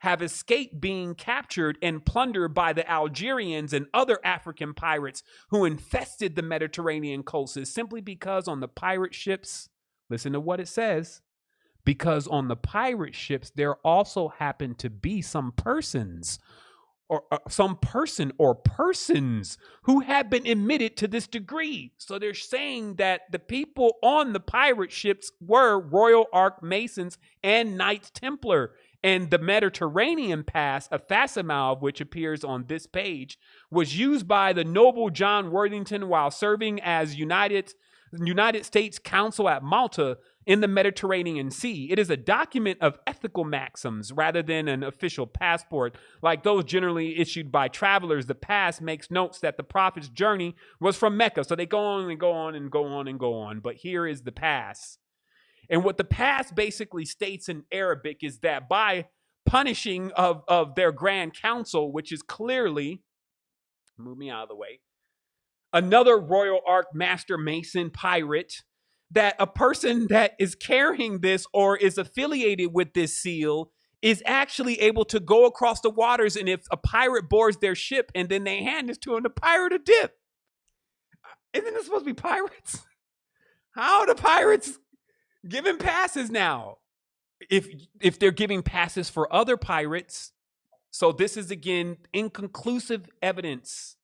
have escaped being captured and plundered by the Algerians and other African pirates who infested the Mediterranean coasts simply because on the pirate ships, listen to what it says, because on the pirate ships there also happened to be some persons or uh, some person or persons who have been admitted to this degree. So they're saying that the people on the pirate ships were Royal Ark Masons and Knights Templar. And the Mediterranean pass, a facsimile of which appears on this page, was used by the noble John Worthington while serving as United United States Consul at Malta in the Mediterranean Sea. It is a document of ethical maxims rather than an official passport. Like those generally issued by travelers, the pass makes notes that the prophet's journey was from Mecca. So they go on and go on and go on and go on. But here is the pass. And what the pass basically states in Arabic is that by punishing of, of their grand council, which is clearly, move me out of the way, another Royal Ark Master Mason pirate that a person that is carrying this or is affiliated with this seal is actually able to go across the waters and if a pirate boards their ship and then they hand this to him the pirate a dip. Uh, isn't this supposed to be pirates? How the pirates giving passes now if if they're giving passes for other pirates so this is again inconclusive evidence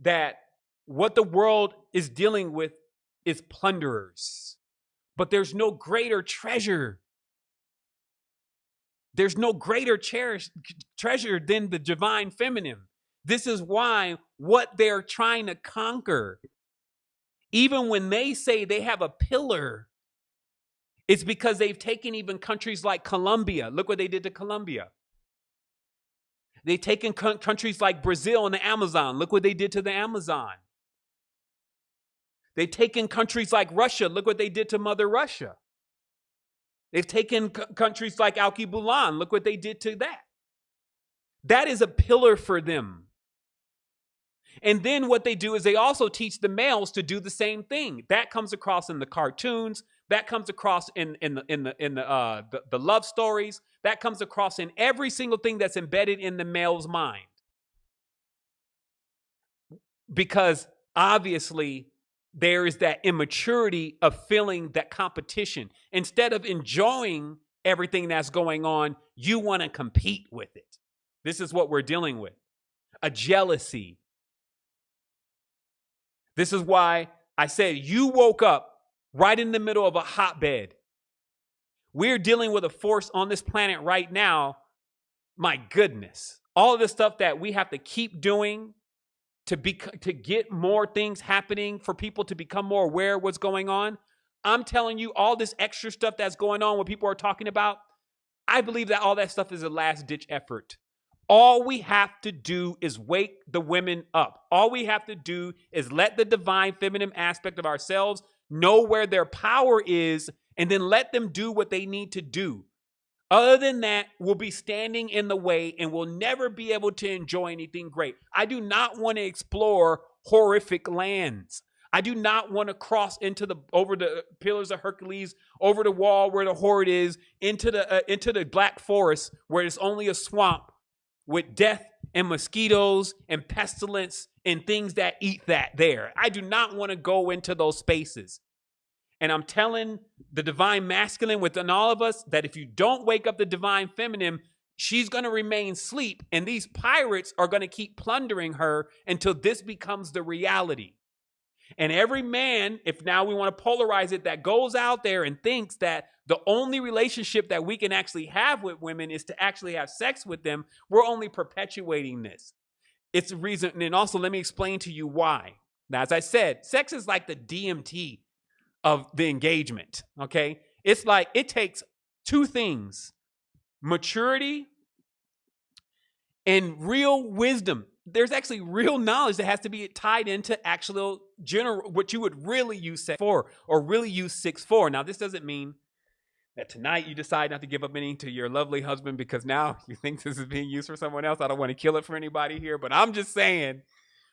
that what the world is dealing with is plunderers. But there's no greater treasure. There's no greater cherish, treasure than the divine feminine. This is why what they're trying to conquer, even when they say they have a pillar, it's because they've taken even countries like Colombia. Look what they did to Colombia. They've taken countries like Brazil and the Amazon. Look what they did to the Amazon. They've taken countries like Russia. Look what they did to Mother Russia. They've taken countries like Alkebulan. Look what they did to that. That is a pillar for them. And then what they do is they also teach the males to do the same thing. That comes across in the cartoons. That comes across in in the in the in the uh, the, the love stories. That comes across in every single thing that's embedded in the male's mind. Because obviously there is that immaturity of feeling that competition. Instead of enjoying everything that's going on, you want to compete with it. This is what we're dealing with a jealousy. This is why I said you woke up right in the middle of a hotbed. We're dealing with a force on this planet right now. My goodness. All of the stuff that we have to keep doing to be to get more things happening for people to become more aware of what's going on. I'm telling you, all this extra stuff that's going on, what people are talking about, I believe that all that stuff is a last ditch effort. All we have to do is wake the women up. All we have to do is let the divine feminine aspect of ourselves know where their power is and then let them do what they need to do. Other than that, we'll be standing in the way and we'll never be able to enjoy anything great. I do not want to explore horrific lands. I do not want to cross into the over the pillars of Hercules, over the wall where the horde is, into the uh, into the black forest where it's only a swamp with death and mosquitoes and pestilence and things that eat that there. I do not want to go into those spaces. And I'm telling the divine masculine within all of us that if you don't wake up the divine feminine, she's going to remain asleep. And these pirates are going to keep plundering her until this becomes the reality. And every man, if now we want to polarize it, that goes out there and thinks that the only relationship that we can actually have with women is to actually have sex with them, we're only perpetuating this. It's a reason. And also, let me explain to you why. Now, as I said, sex is like the DMT of the engagement. Okay. It's like it takes two things maturity and real wisdom. There's actually real knowledge that has to be tied into actual general, what you would really use sex for or really use six for. Now, this doesn't mean that tonight you decide not to give up any to your lovely husband because now you think this is being used for someone else. I don't want to kill it for anybody here, but I'm just saying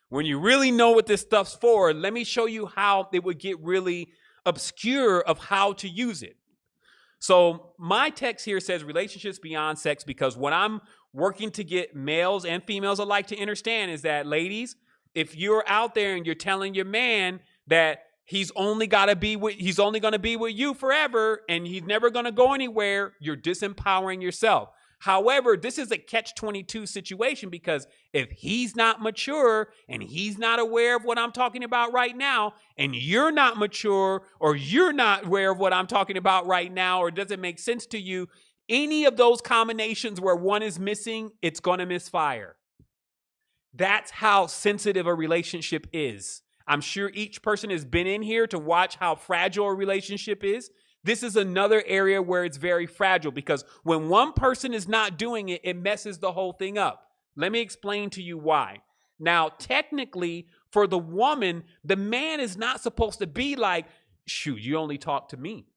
when you really know what this stuff's for, let me show you how it would get really obscure of how to use it. So my text here says relationships beyond sex because what I'm working to get males and females alike to understand is that ladies, if you're out there and you're telling your man that he's only got to be with he's only going to be with you forever and he's never going to go anywhere, you're disempowering yourself. However, this is a catch 22 situation because if he's not mature and he's not aware of what I'm talking about right now, and you're not mature or you're not aware of what I'm talking about right now, or doesn't make sense to you, any of those combinations where one is missing, it's going to misfire. That's how sensitive a relationship is. I'm sure each person has been in here to watch how fragile a relationship is. This is another area where it's very fragile because when one person is not doing it, it messes the whole thing up. Let me explain to you why. Now, technically, for the woman, the man is not supposed to be like, shoot, you only talk to me.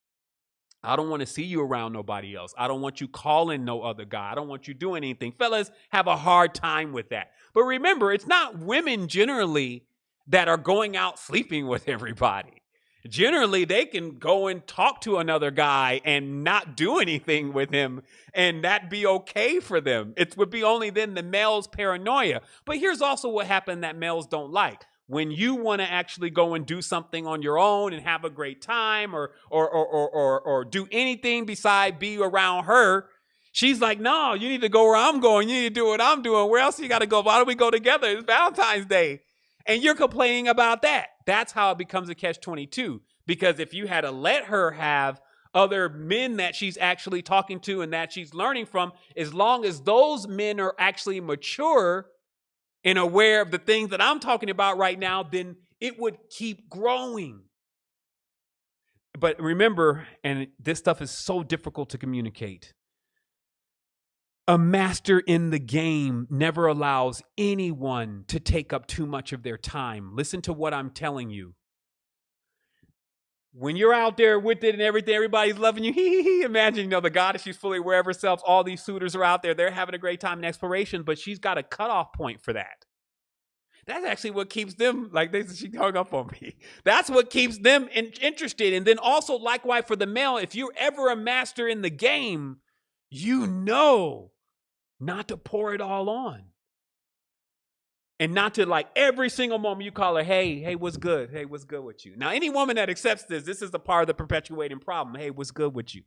I don't want to see you around nobody else. I don't want you calling no other guy. I don't want you doing anything. Fellas have a hard time with that. But remember, it's not women generally that are going out sleeping with everybody. Generally they can go and talk to another guy and not do anything with him and that be okay for them. It would be only then the male's paranoia. But here's also what happened that males don't like. When you want to actually go and do something on your own and have a great time or or or or or, or do anything beside be around her she's like no you need to go where i'm going. You need to do what i'm doing. Where else you got to go? Why don't we go together? It's valentine's day and you're complaining about that. That's how it becomes a catch 22. Because if you had to let her have other men that she's actually talking to and that she's learning from, as long as those men are actually mature and aware of the things that I'm talking about right now, then it would keep growing. But remember, and this stuff is so difficult to communicate a master in the game never allows anyone to take up too much of their time. Listen to what I'm telling you. When you're out there with it and everything, everybody's loving you. Imagine, you know, the goddess, she's fully aware of herself. All these suitors are out there. They're having a great time in exploration, but she's got a cutoff point for that. That's actually what keeps them, like they she hung up on me. That's what keeps them in, interested. And then also, likewise, for the male, if you're ever a master in the game, you know not to pour it all on. And not to like every single moment you call her, hey, hey, what's good? Hey, what's good with you? Now, any woman that accepts this, this is the part of the perpetuating problem. Hey, what's good with you?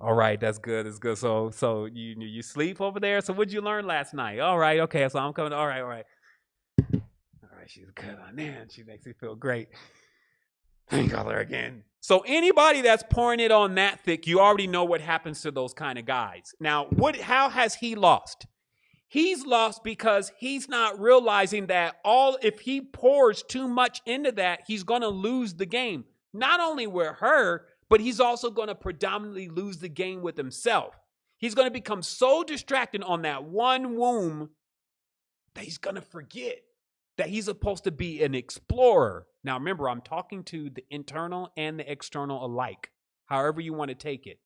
All right, that's good. That's good. So, so you you sleep over there. So, what'd you learn last night? All right, okay. So I'm coming. All right, all right. All right, she's good. on man, she makes me feel great. Call her again. So anybody that's pouring it on that thick, you already know what happens to those kind of guys. Now, what how has he lost? He's lost because he's not realizing that all if he pours too much into that, he's going to lose the game. Not only with her, but he's also going to predominantly lose the game with himself. He's going to become so distracted on that one womb that he's going to forget that he's supposed to be an explorer. Now, remember, I'm talking to the internal and the external alike, however you want to take it.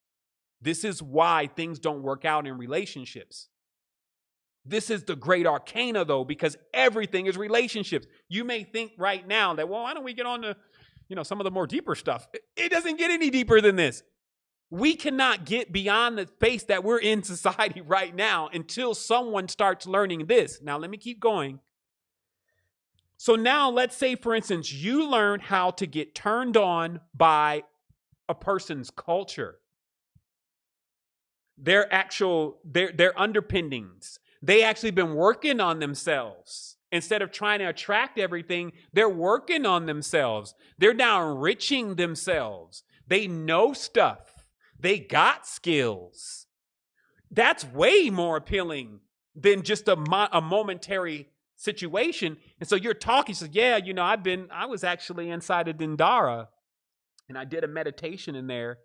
This is why things don't work out in relationships. This is the great arcana, though, because everything is relationships. You may think right now that, well, why don't we get on to, you know, some of the more deeper stuff? It doesn't get any deeper than this. We cannot get beyond the space that we're in society right now until someone starts learning this. Now, let me keep going. So now let's say, for instance, you learn how to get turned on by a person's culture, their actual, their, their underpinnings. They actually been working on themselves. Instead of trying to attract everything, they're working on themselves. They're now enriching themselves. They know stuff. They got skills. That's way more appealing than just a, mo- a momentary situation. And so you're talking, so yeah, you know, I've been, I was actually inside of Dendara and I did a meditation in there.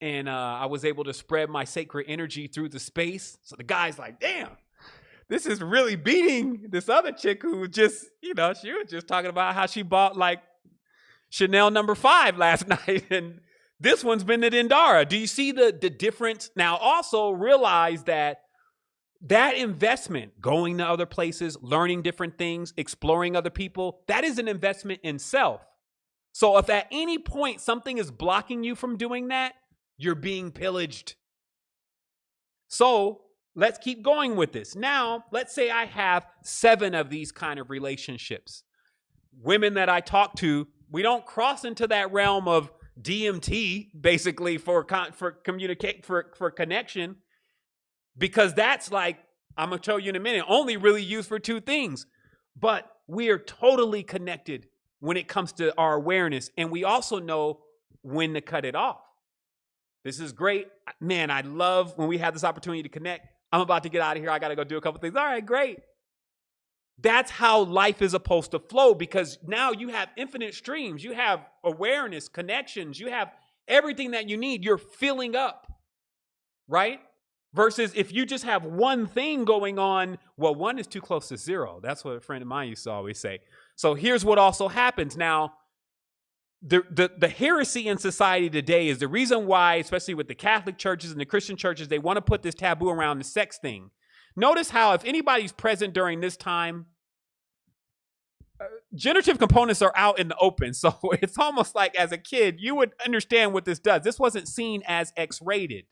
And uh, I was able to spread my sacred energy through the space. So the guy's like, damn, this is really beating this other chick who just, you know, she was just talking about how she bought like Chanel number five last night. And this one's been at Dendara. Do you see the, the difference? Now, also realize that that investment, going to other places, learning different things, exploring other people, that is an investment in self. So if at any point something is blocking you from doing that, You're being pillaged. So let's keep going with this. Now, let's say I have seven of these kind of relationships. Women that I talk to, we don't cross into that realm of DMT basically for con- for communicate for for connection because that's like I'm gonna tell you in a minute only really used for two things. But we are totally connected when it comes to our awareness, and we also know when to cut it off. This is great, man. I love when we have this opportunity to connect. I'm about to get out of here. I got to go do a couple things. All right, great. That's how life is supposed to flow because now you have infinite streams. You have awareness, connections. You have everything that you need. You're filling up, right? Versus if you just have one thing going on, well, one is too close to zero. That's what a friend of mine used to always say. So here's what also happens. Now, the, the, the heresy in society today is the reason why, especially with the Catholic churches and the Christian churches, they want to put this taboo around the sex thing. Notice how, if anybody's present during this time, uh, generative components are out in the open. So it's almost like as a kid, you would understand what this does. This wasn't seen as X rated.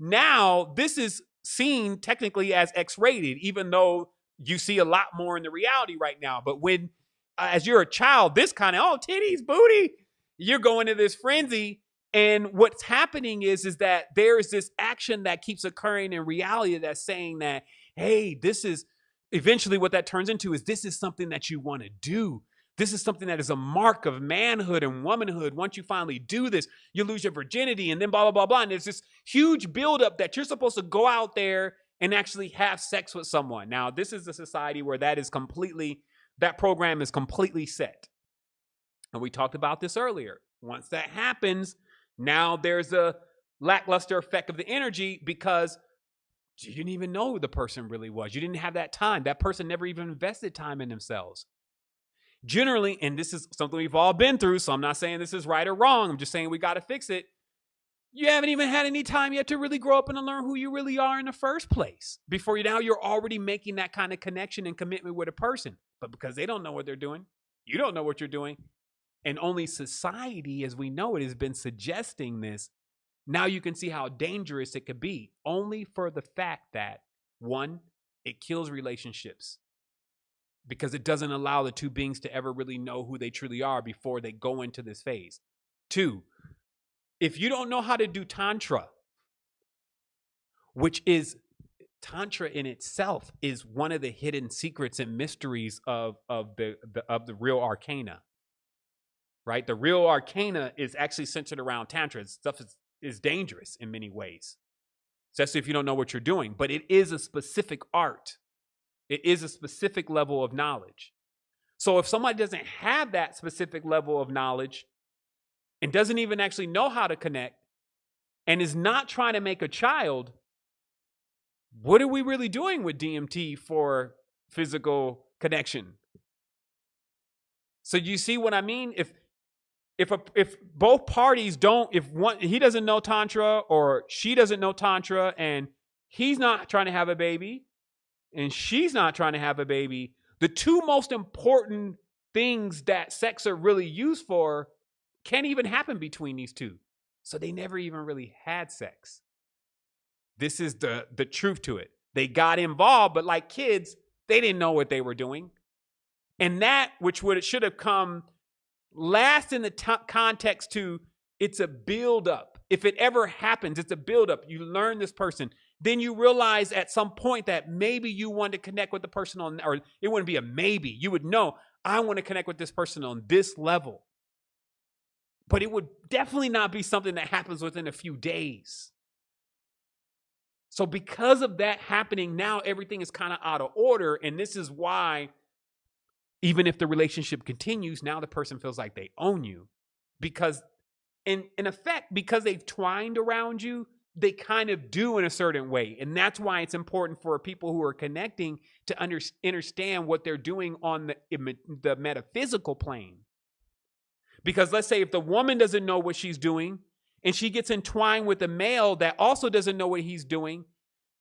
Now, this is seen technically as X rated, even though you see a lot more in the reality right now. But when uh, as you're a child, this kind of oh titties, booty, you're going to this frenzy. And what's happening is is that there is this action that keeps occurring in reality that's saying that hey, this is eventually what that turns into is this is something that you want to do. This is something that is a mark of manhood and womanhood. Once you finally do this, you lose your virginity and then blah, blah, blah, blah. And there's this huge buildup that you're supposed to go out there and actually have sex with someone. Now, this is a society where that is completely that program is completely set. And we talked about this earlier. Once that happens, now there's a lackluster effect of the energy because you didn't even know who the person really was. You didn't have that time. That person never even invested time in themselves. Generally, and this is something we've all been through, so I'm not saying this is right or wrong. I'm just saying we got to fix it. You haven't even had any time yet to really grow up and learn who you really are in the first place. Before you now, you're already making that kind of connection and commitment with a person. But because they don't know what they're doing, you don't know what you're doing. And only society, as we know it, has been suggesting this. Now you can see how dangerous it could be, only for the fact that one, it kills relationships because it doesn't allow the two beings to ever really know who they truly are before they go into this phase. Two, if you don't know how to do Tantra, which is tantra in itself is one of the hidden secrets and mysteries of of the, the of the real arcana right? The real arcana is actually centered around tantra. Stuff is, is dangerous in many ways especially if you don't know what you're doing but it is a specific art it is a specific level of knowledge so if somebody doesn't have that specific level of knowledge and doesn't even actually know how to connect and is not trying to make a child what are we really doing with DMT for physical connection? So you see what I mean? If if a, if both parties don't if one he doesn't know tantra or she doesn't know tantra and he's not trying to have a baby and she's not trying to have a baby, the two most important things that sex are really used for can't even happen between these two. So they never even really had sex. This is the the truth to it. They got involved, but like kids, they didn't know what they were doing. And that, which would should have come last in the t- context to it's a build up. If it ever happens, it's a build up. You learn this person. Then you realize at some point that maybe you want to connect with the person on, or it wouldn't be a maybe. You would know, I want to connect with this person on this level. But it would definitely not be something that happens within a few days. So, because of that happening, now everything is kind of out of order. And this is why, even if the relationship continues, now the person feels like they own you. Because, in, in effect, because they've twined around you, they kind of do in a certain way. And that's why it's important for people who are connecting to under, understand what they're doing on the, the metaphysical plane. Because let's say if the woman doesn't know what she's doing, and she gets entwined with a male that also doesn't know what he's doing,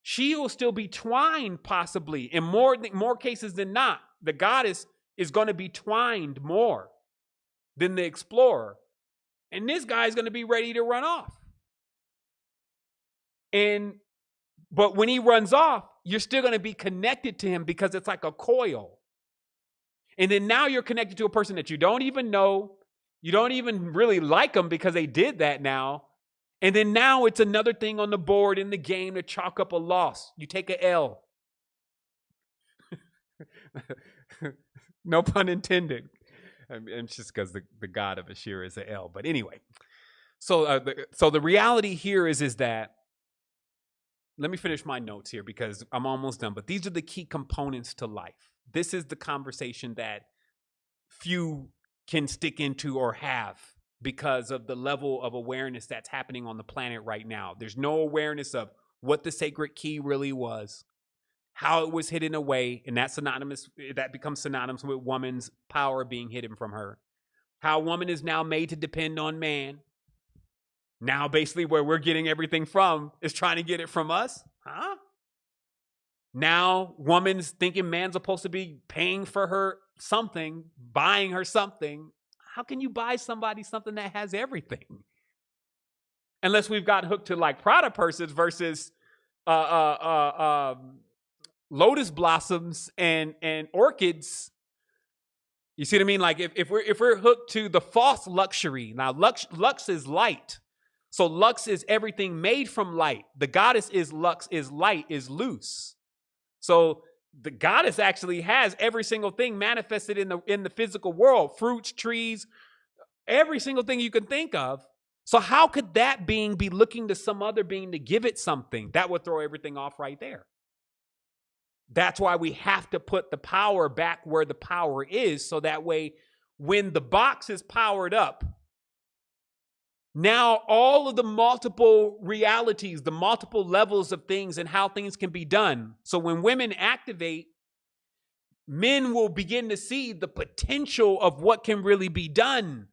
she will still be twined possibly in more more cases than not. The goddess is going to be twined more than the explorer. And this guy is going to be ready to run off And but when he runs off, you're still going to be connected to him because it's like a coil. And then now you're connected to a person that you don't even know. You don't even really like them because they did that now. And then now it's another thing on the board in the game to chalk up a loss. You take a L. no pun intended. I it's just because the, the god of Ashir is a L. But anyway, so uh, the, so the reality here is is that let me finish my notes here because I'm almost done. But these are the key components to life. This is the conversation that few can stick into or have because of the level of awareness that's happening on the planet right now. There's no awareness of what the sacred key really was, how it was hidden away, and that's synonymous eh, that becomes synonymous with woman's power being hidden from her. How woman is now made to depend on man, now, basically, where we're getting everything from is trying to get it from us. Huh? Now, woman's thinking man's supposed to be paying for her something, buying her something. How can you buy somebody something that has everything? Unless we've got hooked to like Prada purses versus uh, uh, uh, um, lotus blossoms and and orchids. You see what I mean? Like if, if we're if we're hooked to the false luxury, now lux lux is light. So lux is everything made from light. The goddess is lux, is light, is loose. So the goddess actually has every single thing manifested in the in the physical world, fruits, trees, every single thing you can think of. So how could that being be looking to some other being to give it something? That would throw everything off right there. That's why we have to put the power back where the power is so that way when the box is powered up, now, all of the multiple realities, the multiple levels of things, and how things can be done. So, when women activate, men will begin to see the potential of what can really be done.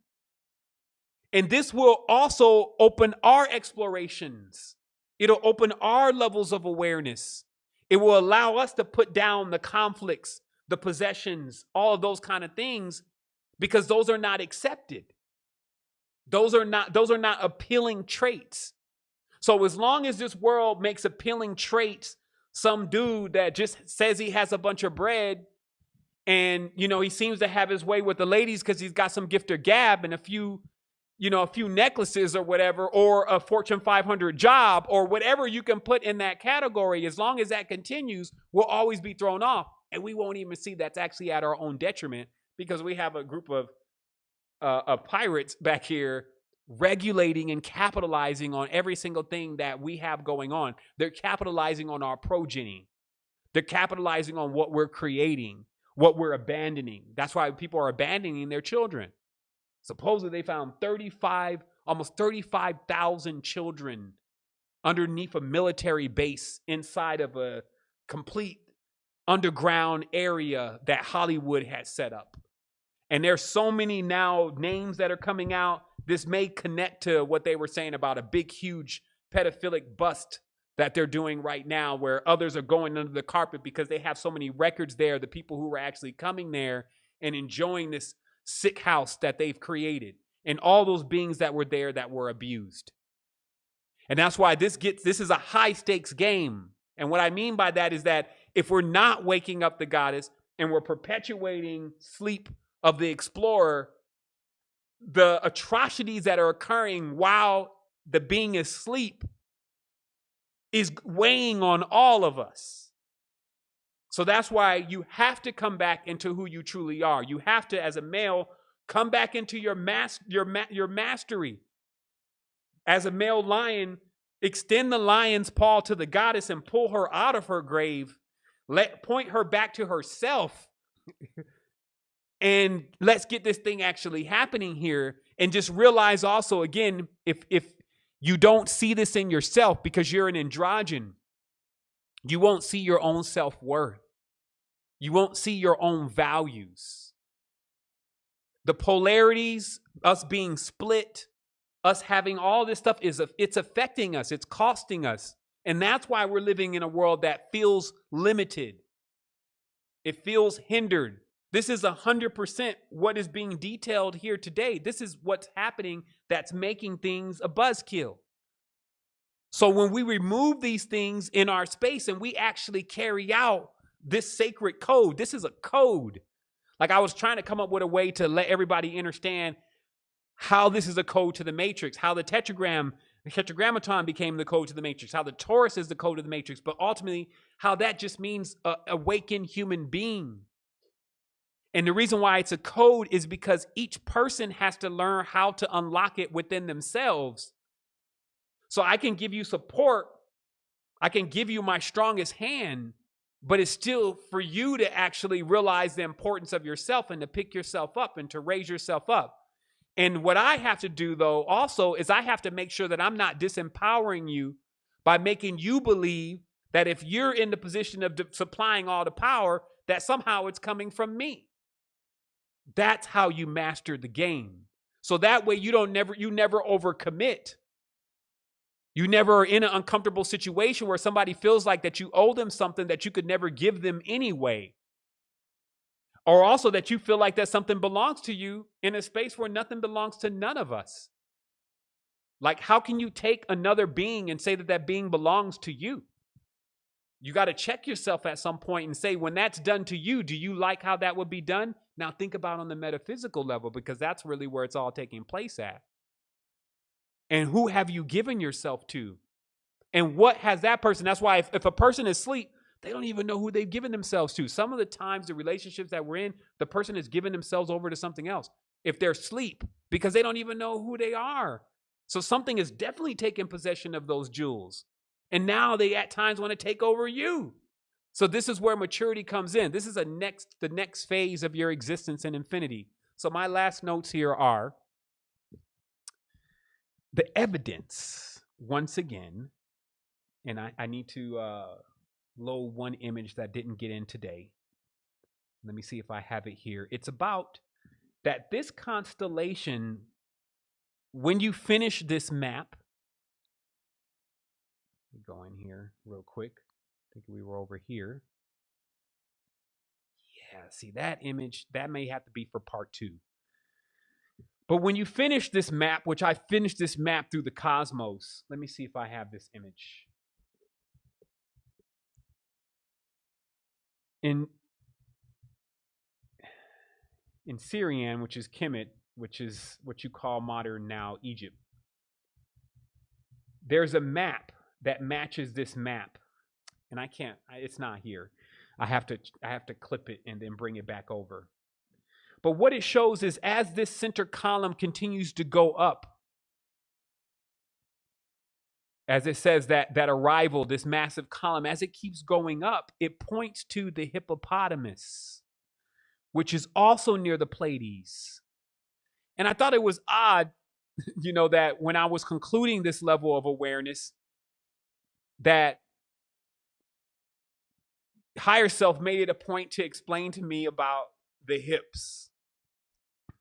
And this will also open our explorations, it'll open our levels of awareness. It will allow us to put down the conflicts, the possessions, all of those kind of things, because those are not accepted. Those are not those are not appealing traits. So as long as this world makes appealing traits, some dude that just says he has a bunch of bread and you know he seems to have his way with the ladies because he's got some gift or gab and a few you know a few necklaces or whatever or a fortune 500 job or whatever you can put in that category as long as that continues we'll always be thrown off and we won't even see that's actually at our own detriment because we have a group of uh, of pirates back here regulating and capitalizing on every single thing that we have going on. They're capitalizing on our progeny. They're capitalizing on what we're creating, what we're abandoning. That's why people are abandoning their children. Supposedly, they found 35, almost 35,000 children underneath a military base inside of a complete underground area that Hollywood had set up. And there's so many now names that are coming out. This may connect to what they were saying about a big, huge pedophilic bust that they're doing right now, where others are going under the carpet because they have so many records there. The people who are actually coming there and enjoying this sick house that they've created, and all those beings that were there that were abused. And that's why this gets this is a high stakes game. And what I mean by that is that if we're not waking up the goddess and we're perpetuating sleep of the explorer, the atrocities that are occurring while the being is asleep is weighing on all of us. So that's why you have to come back into who you truly are. You have to, as a male, come back into your mas- your ma- your mastery. As a male lion, extend the lion's paw to the goddess and pull her out of her grave. Let point her back to herself. and let's get this thing actually happening here and just realize also again if if you don't see this in yourself because you're an androgen you won't see your own self-worth. You won't see your own values. The polarities us being split us having all this stuff is it's affecting us it's costing us. And that's why we're living in a world that feels limited. It feels hindered this is 100% what is being detailed here today. This is what's happening that's making things a buzzkill. So when we remove these things in our space and we actually carry out this sacred code, this is a code. Like I was trying to come up with a way to let everybody understand how this is a code to the matrix, how the tetragram, the tetragrammaton became the code to the matrix, how the torus is the code of the matrix, but ultimately how that just means a awakened human being. And the reason why it's a code is because each person has to learn how to unlock it within themselves. So I can give you support, I can give you my strongest hand, but it's still for you to actually realize the importance of yourself and to pick yourself up and to raise yourself up. And what I have to do, though, also is I have to make sure that I'm not disempowering you by making you believe that if you're in the position of supplying all the power, that somehow it's coming from me. That's how you master the game. So that way you don't never you never overcommit. You never are in an uncomfortable situation where somebody feels like that you owe them something that you could never give them anyway or also that you feel like that something belongs to you in a space where nothing belongs to none of us. Like, how can you take another being and say that that being belongs to you? You got to check yourself at some point and say, when that's done to you, do you like how that would be done? Now, think about on the metaphysical level because that's really where it's all taking place at. And who have you given yourself to? And what has that person? That's why if, if a person is asleep, they don't even know who they've given themselves to. Some of the times, the relationships that we're in, the person has given themselves over to something else. If they're asleep, because they don't even know who they are. So something is definitely taking possession of those jewels. And now they at times want to take over you. So this is where maturity comes in. This is a next the next phase of your existence in infinity. So my last notes here are the evidence once again, and I, I need to uh, low one image that didn't get in today. Let me see if I have it here. It's about that this constellation, when you finish this map, go in here real quick. Think we were over here. Yeah, see that image, that may have to be for part two. But when you finish this map, which I finished this map through the cosmos, let me see if I have this image. in in Syrian, which is Kemet, which is what you call modern now Egypt, there's a map that matches this map. And I can't, it's not here. I have to I have to clip it and then bring it back over. But what it shows is as this center column continues to go up, as it says that that arrival this massive column as it keeps going up it points to the hippopotamus which is also near the pleiades and i thought it was odd you know that when i was concluding this level of awareness that higher self made it a point to explain to me about the hips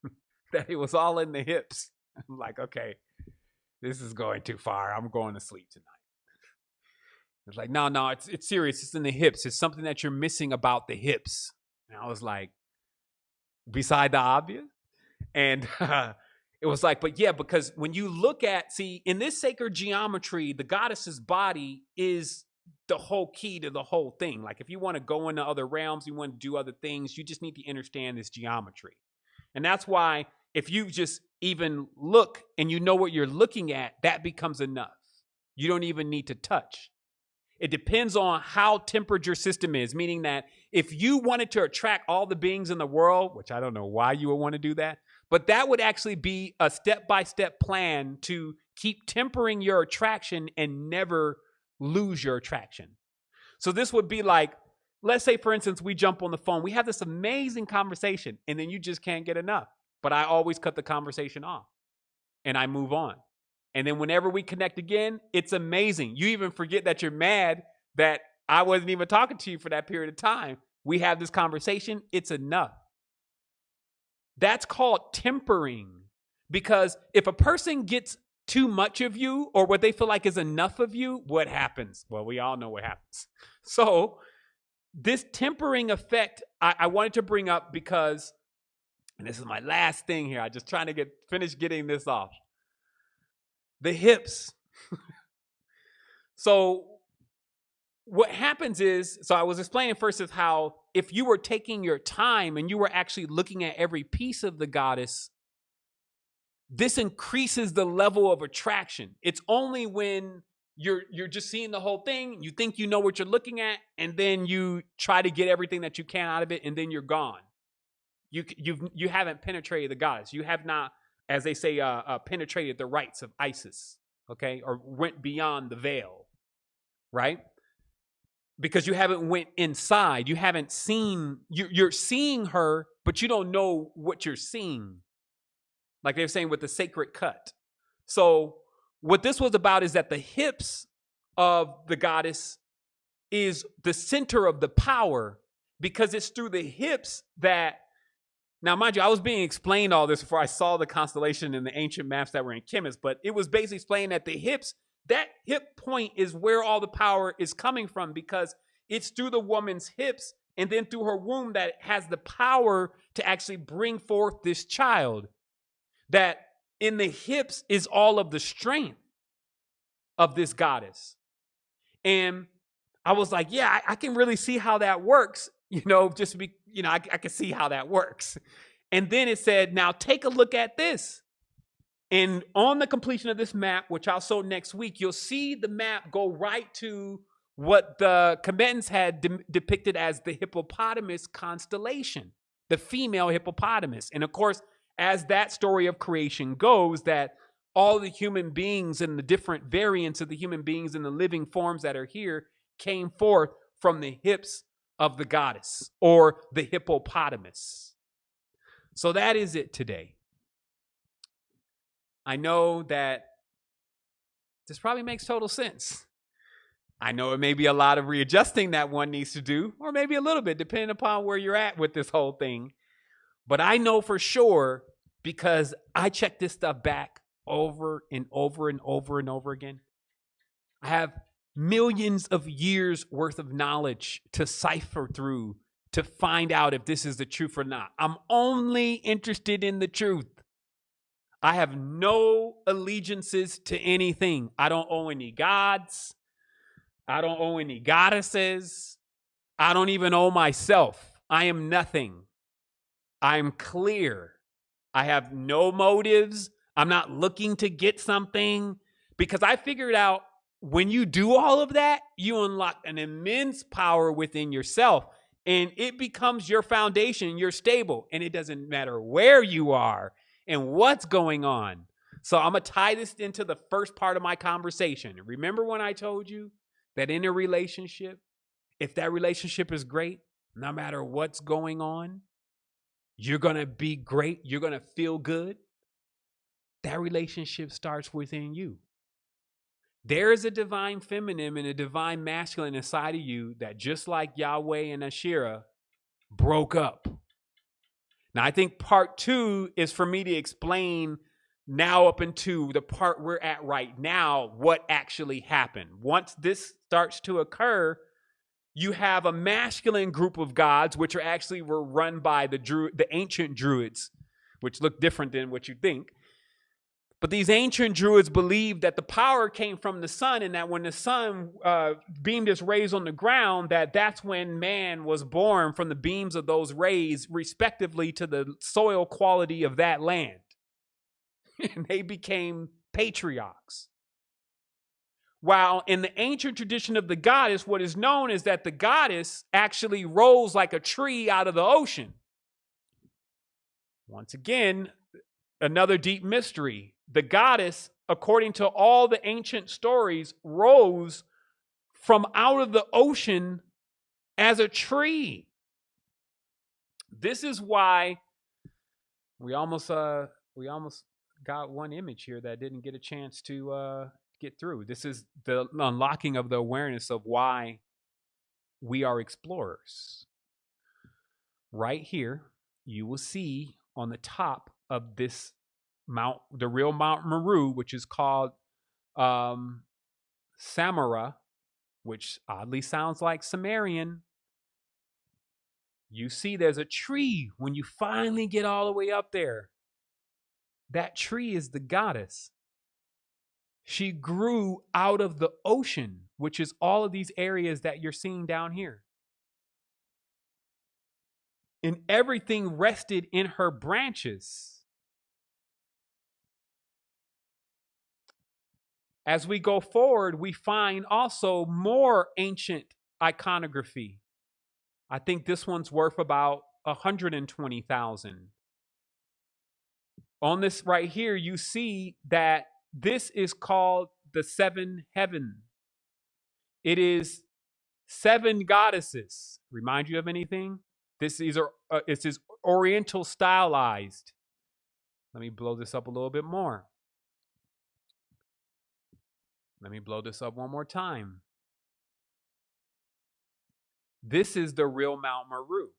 that it was all in the hips i'm like okay this is going too far. I'm going to sleep tonight. It's like, no, no, it's it's serious. It's in the hips. It's something that you're missing about the hips. And I was like, beside the obvious. And uh, it was like, but yeah, because when you look at, see, in this sacred geometry, the goddess's body is the whole key to the whole thing. Like, if you want to go into other realms, you want to do other things, you just need to understand this geometry. And that's why if you just even look and you know what you're looking at, that becomes enough. You don't even need to touch. It depends on how tempered your system is, meaning that if you wanted to attract all the beings in the world, which I don't know why you would want to do that, but that would actually be a step by step plan to keep tempering your attraction and never lose your attraction. So this would be like, let's say, for instance, we jump on the phone, we have this amazing conversation, and then you just can't get enough. But I always cut the conversation off and I move on. And then whenever we connect again, it's amazing. You even forget that you're mad that I wasn't even talking to you for that period of time. We have this conversation, it's enough. That's called tempering. Because if a person gets too much of you or what they feel like is enough of you, what happens? Well, we all know what happens. So, this tempering effect I, I wanted to bring up because and this is my last thing here. I'm just trying to get finish getting this off. The hips. So what happens is, so I was explaining first is how if you were taking your time and you were actually looking at every piece of the goddess, this increases the level of attraction. It's only when you're you're just seeing the whole thing, you think you know what you're looking at, and then you try to get everything that you can out of it, and then you're gone. You you've you haven't penetrated the goddess. You have not, as they say, uh, uh, penetrated the rites of Isis. Okay, or went beyond the veil, right? Because you haven't went inside. You haven't seen. You, you're seeing her, but you don't know what you're seeing like they're saying with the sacred cut. So what this was about is that the hips of the goddess is the center of the power because it's through the hips that now mind you i was being explained all this before i saw the constellation in the ancient maps that were in Kemis but it was basically explained that the hips that hip point is where all the power is coming from because it's through the woman's hips and then through her womb that has the power to actually bring forth this child that in the hips is all of the strength of this goddess. And I was like, yeah, I, I can really see how that works. You know, just be, you know, I, I can see how that works. And then it said, now take a look at this. And on the completion of this map, which I'll show next week, you'll see the map go right to what the combatants had de- depicted as the hippopotamus constellation, the female hippopotamus. And of course, as that story of creation goes, that all the human beings and the different variants of the human beings and the living forms that are here came forth from the hips of the goddess or the hippopotamus. So that is it today. I know that this probably makes total sense. I know it may be a lot of readjusting that one needs to do, or maybe a little bit, depending upon where you're at with this whole thing. But I know for sure because I check this stuff back over and over and over and over again. I have millions of years worth of knowledge to cipher through to find out if this is the truth or not. I'm only interested in the truth. I have no allegiances to anything. I don't owe any gods. I don't owe any goddesses. I don't even owe myself. I am nothing. I'm clear. I have no motives. I'm not looking to get something because I figured out when you do all of that, you unlock an immense power within yourself and it becomes your foundation. You're stable and it doesn't matter where you are and what's going on. So I'm going to tie this into the first part of my conversation. Remember when I told you that in a relationship, if that relationship is great, no matter what's going on, you're going to be great, you're going to feel good. That relationship starts within you. There is a divine feminine and a divine masculine inside of you that, just like Yahweh and Asherah, broke up. Now, I think part two is for me to explain now up into the part we're at right now what actually happened. Once this starts to occur, you have a masculine group of gods, which are actually were run by the Dru- the ancient druids, which look different than what you think. But these ancient druids believed that the power came from the sun, and that when the sun uh, beamed its rays on the ground, that that's when man was born from the beams of those rays, respectively to the soil quality of that land. and they became patriarchs. While in the ancient tradition of the goddess, what is known is that the goddess actually rose like a tree out of the ocean. Once again, another deep mystery. The goddess, according to all the ancient stories, rose from out of the ocean as a tree. This is why we almost uh we almost got one image here that didn't get a chance to uh get through. This is the unlocking of the awareness of why we are explorers. Right here, you will see on the top of this Mount, the real Mount Meru, which is called um, Sumeru, which oddly sounds like Sumerian. You see, there's a tree when you finally get all the way up there. That tree is the goddess. She grew out of the ocean, which is all of these areas that you're seeing down here. And everything rested in her branches. As we go forward, we find also more ancient iconography. I think this one's worth about 120,000. On this right here, you see that this is called the seven heaven. It is seven goddesses. Remind you of anything? This is uh, is Oriental stylized. Let me blow this up a little bit more. Let me blow this up one more time. This is the real Mount Meru.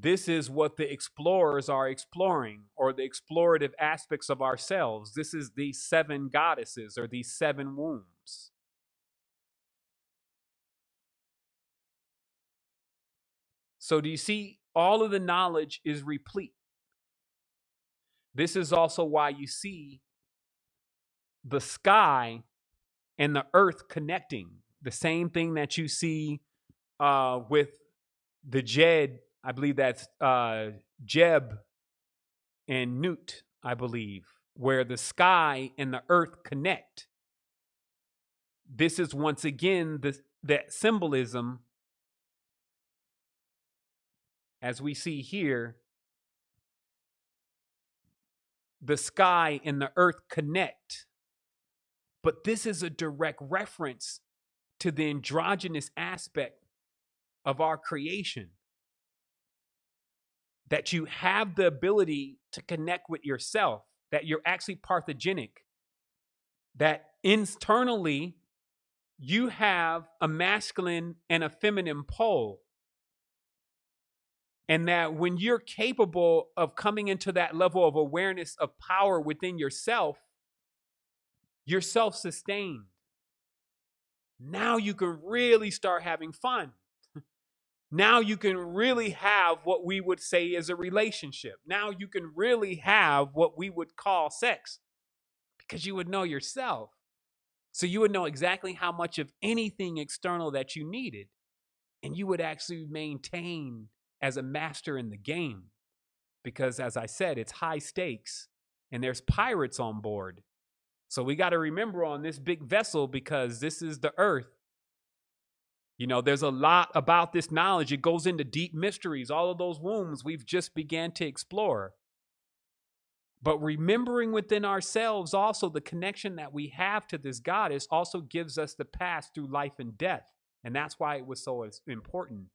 This is what the explorers are exploring or the explorative aspects of ourselves. This is these seven goddesses or these seven wombs. So, do you see? All of the knowledge is replete. This is also why you see the sky and the earth connecting. The same thing that you see uh, with the Djed I believe that's uh, Geb and Nut, I believe, where the sky and the earth connect. This is once again the, that symbolism, as we see here, the sky and the earth connect. But this is a direct reference to the androgynous aspect of our creation that you have the ability to connect with yourself, that you're actually parthogenic, that internally you have a masculine and a feminine pole. And that when you're capable of coming into that level of awareness of power within yourself, you're self sustained. Now you can really start having fun now you can really have what we would say is a relationship. Now you can really have what we would call sex because you would know yourself. So you would know exactly how much of anything external that you needed. And you would actually maintain as a master in the game. Because as I said, it's high stakes and there's pirates on board. So we got to remember on this big vessel because this is the earth you know, there's a lot about this knowledge. It goes into deep mysteries. All of those wombs we've just began to explore. But remembering within ourselves also the connection that we have to this goddess also gives us the path through life and death. And that's why it was so important.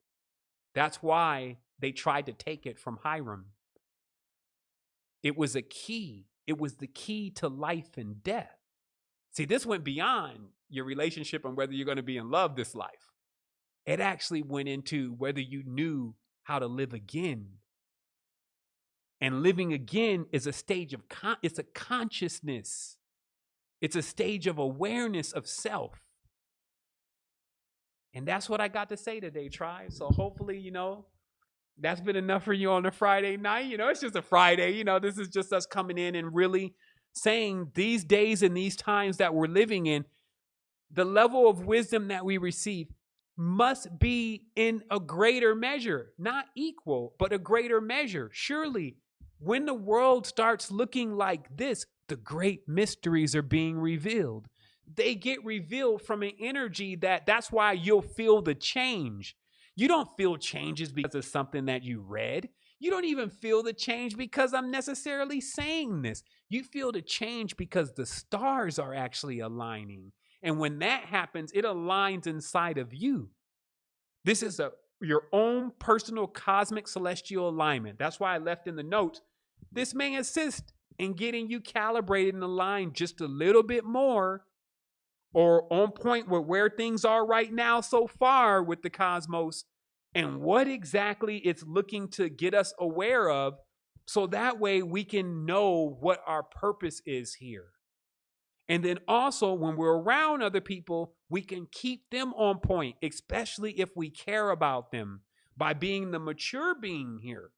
That's why they tried to take it from Hiram. It was a key. It was the key to life and death. See, this went beyond your relationship and whether you're going to be in love this life. It actually went into whether you knew how to live again. And living again is a stage of con- it's a consciousness. It's a stage of awareness of self. And that's what I got to say today, tribe. So hopefully, you know, that's been enough for you on a Friday night. You know, it's just a Friday. You know, this is just us coming in and really saying these days and these times that we're living in, the level of wisdom that we receive must be in a greater measure, not equal, but a greater measure. Surely, when the world starts looking like this, the great mysteries are being revealed. They get revealed from an energy that that's why you'll feel the change. You don't feel changes because of something that you read. You don't even feel the change because I'm necessarily saying this. You feel the change because the stars are actually aligning and when that happens, it aligns inside of you. This is a your own personal cosmic celestial alignment. That's why I left in the notes. This may assist in getting you calibrated and aligned just a little bit more or on point with where things are right now so far with the cosmos and what exactly it's looking to get us aware of so that way we can know what our purpose is here. And then also, when we're around other people, we can keep them on point, especially if we care about them by being the mature being here.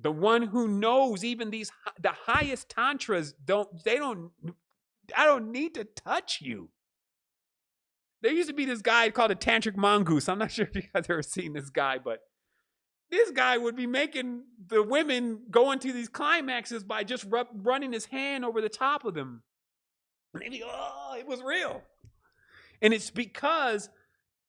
the one who knows even these the highest tantras don't they don't I don't need to touch you. There used to be this guy called a tantric mongoose. I'm not sure if you guys ever seen this guy, but this guy would be making the women go into these climaxes by just rub, running his hand over the top of them. And they'd be, oh, it was real. And it's because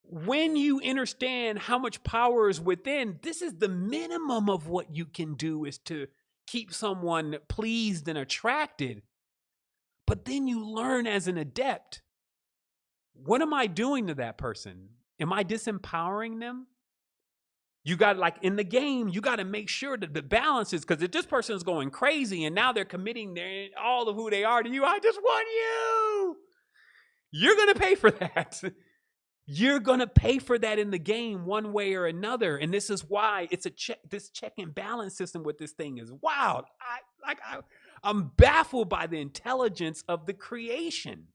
when you understand how much power is within, this is the minimum of what you can do is to keep someone pleased and attracted. But then you learn as an adept what am I doing to that person? Am I disempowering them? You got like in the game, you got to make sure that the balance is because if this person is going crazy and now they're committing their, all of who they are to you, I just want you. You're going to pay for that. You're going to pay for that in the game one way or another. And this is why it's a check, this check and balance system with this thing is wild. I like I, I'm baffled by the intelligence of the creation.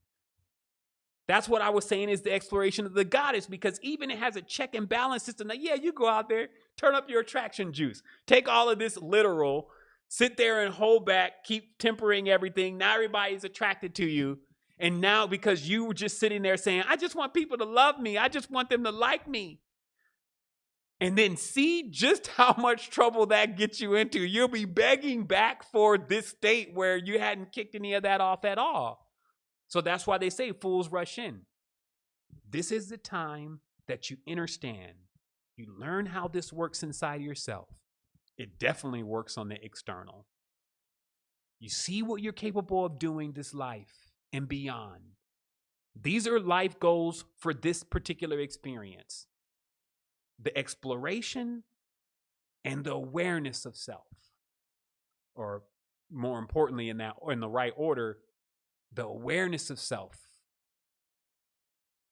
That's what I was saying is the exploration of the goddess because even it has a check and balance system. That yeah, you go out there, turn up your attraction juice, take all of this literal, sit there and hold back, keep tempering everything. Now everybody's attracted to you. And now, because you were just sitting there saying, I just want people to love me, I just want them to like me. And then see just how much trouble that gets you into. You'll be begging back for this state where you hadn't kicked any of that off at all. So that's why they say fools rush in. This is the time that you understand. You learn how this works inside yourself. It definitely works on the external. You see what you're capable of doing this life and beyond. These are life goals for this particular experience the exploration and the awareness of self. Or more importantly, in that or in the right order, the awareness of self.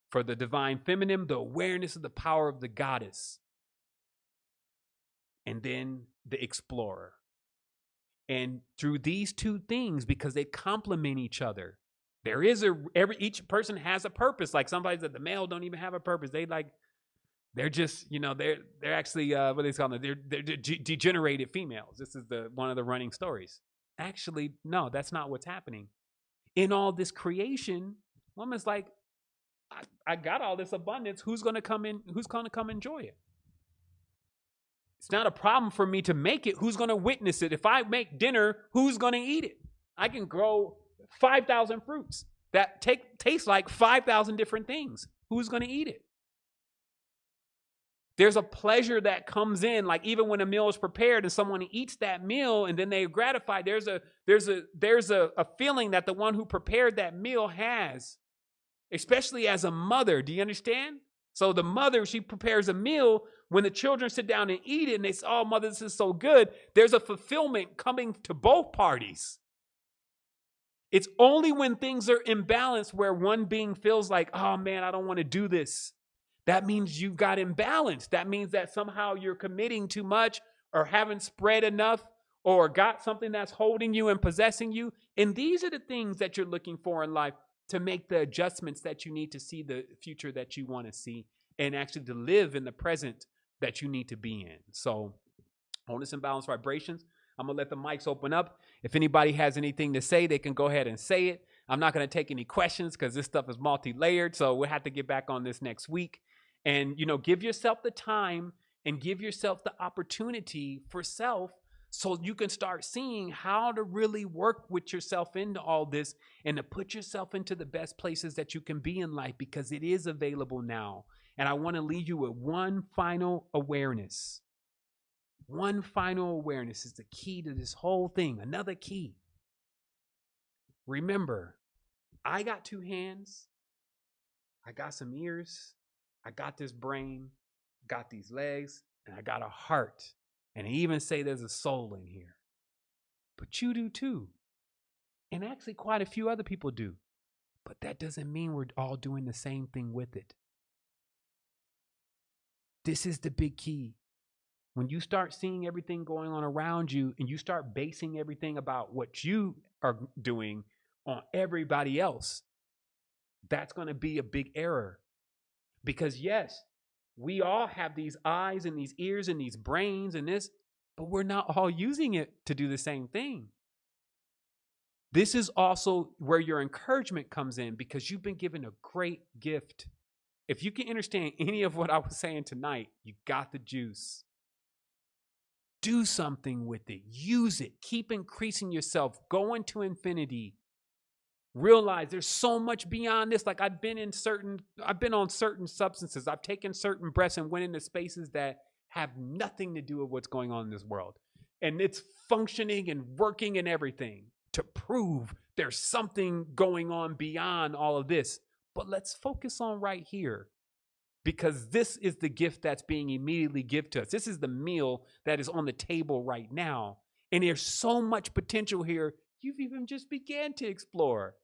For the divine feminine, the awareness of the power of the goddess. And then the explorer. And through these two things, because they complement each other, there is a every each person has a purpose. Like somebody said, the male don't even have a purpose. They like they're just you know they're they're actually uh, what they call them they're, they're de- degenerated females. This is the one of the running stories. Actually, no, that's not what's happening. In all this creation, woman's like, I, I got all this abundance. Who's gonna come in? Who's gonna come enjoy it? It's not a problem for me to make it. Who's gonna witness it? If I make dinner, who's gonna eat it? I can grow 5,000 fruits that take taste like 5,000 different things. Who's to eat it? There's a pleasure that comes in like even when a meal is prepared and someone eats that meal and then they're gratified there's a there's a there's a, a feeling that the one who prepared that meal has especially as a mother. Do you understand? So the mother she prepares a meal. When the children sit down and eat it and they say oh mother this is so good there's a fulfillment coming to both parties. It's only when things are imbalanced where one being feels like, oh man, I don't want to do this. That means you've got imbalance. That means that somehow you're committing too much or haven't spread enough or got something that's holding you and possessing you. And these are the things that you're looking for in life to make the adjustments that you need to see the future that you want to see and actually to live in the present that you need to be in. So, wholeness and balance vibrations. I'm going to let the mics open up. If anybody has anything to say, they can go ahead and say it. I'm not going to take any questions because this stuff is multi layered. So we'll have to get back on this next week. And, you know, give yourself the time and give yourself the opportunity for self so you can start seeing how to really work with yourself into all this and to put yourself into the best places that you can be in life because it is available now. And I want to leave you with one final awareness. One final awareness is the key to this whole thing. Another key. Remember, I got two hands, I got some ears, I got this brain, got these legs, and I got a heart. And I even say there's a soul in here. But you do too. And actually, quite a few other people do. But that doesn't mean we're all doing the same thing with it. This is the big key. When you start seeing everything going on around you and you start basing everything about what you are doing on everybody else, that's going to be a big error. Because, yes, we all have these eyes and these ears and these brains and this, but we're not all using it to do the same thing. This is also where your encouragement comes in because you've been given a great gift. If you can understand any of what I was saying tonight, you got the juice. Do something with it, use it, keep increasing yourself, go into infinity. Realize there's so much beyond this. Like I've been in certain, I've been on certain substances, I've taken certain breaths and went into spaces that have nothing to do with what's going on in this world. And it's functioning and working and everything to prove there's something going on beyond all of this. But let's focus on right here because this is the gift that's being immediately given to us. This is the meal that is on the table right now. And there's so much potential here, you've even just began to explore.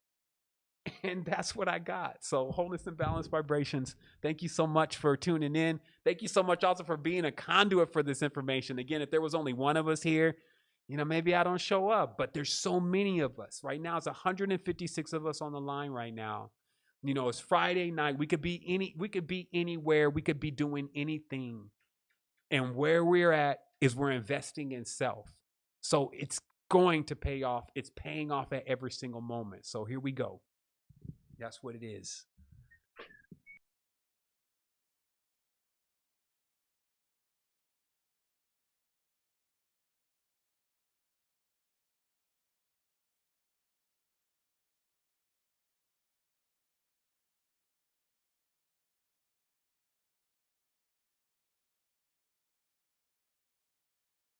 And that's what I got. So, wholeness and balance vibrations. Thank you so much for tuning in. Thank you so much also for being a conduit for this information. Again, if there was only one of us here, you know, maybe I don't show up, but there's so many of us. Right now, it's 156 of us on the line right now. You know, it's Friday night. We could be any we could be anywhere. We could be doing anything. And where we're at is we're investing in self. So it's going to pay off. It's paying off at every single moment. So here we go. That's what it is.